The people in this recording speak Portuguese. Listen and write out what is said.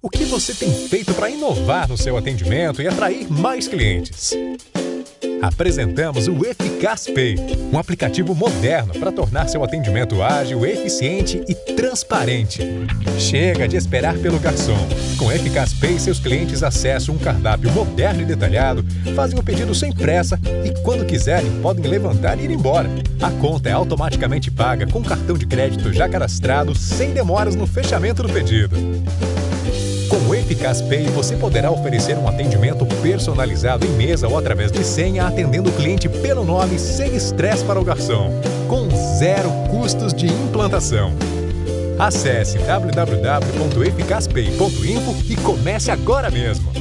O que você tem feito para inovar no seu atendimento e atrair mais clientes? Apresentamos o Eficaz Pay, um aplicativo moderno para tornar seu atendimento ágil, eficiente e transparente. Chega de esperar pelo garçom. Com Eficaz Pay, seus clientes acessam um cardápio moderno e detalhado, fazem o pedido sem pressa e, quando quiserem, podem levantar e ir embora. A conta é automaticamente paga com cartão de crédito já cadastrado, sem demoras no fechamento do pedido. Com o Eficaz Pay, você poderá oferecer um atendimento personalizado em mesa ou através de senha, atendendo o cliente pelo nome sem estresse para o garçom, com zero custos de implantação. Acesse www.eficazpay.info e comece agora mesmo!